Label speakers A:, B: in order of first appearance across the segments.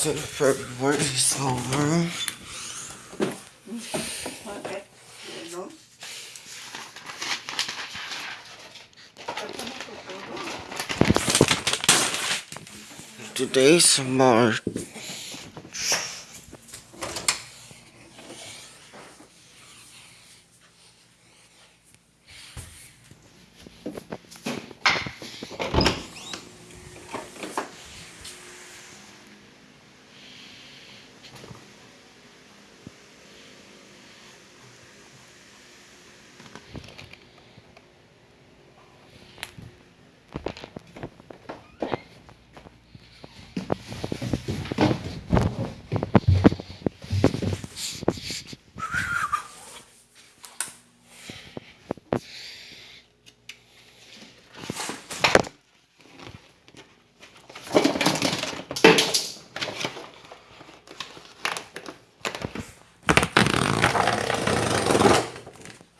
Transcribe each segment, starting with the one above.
A: So February is over. Today's March.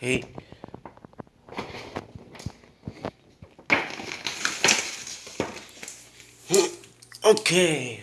A: Hey. Okay.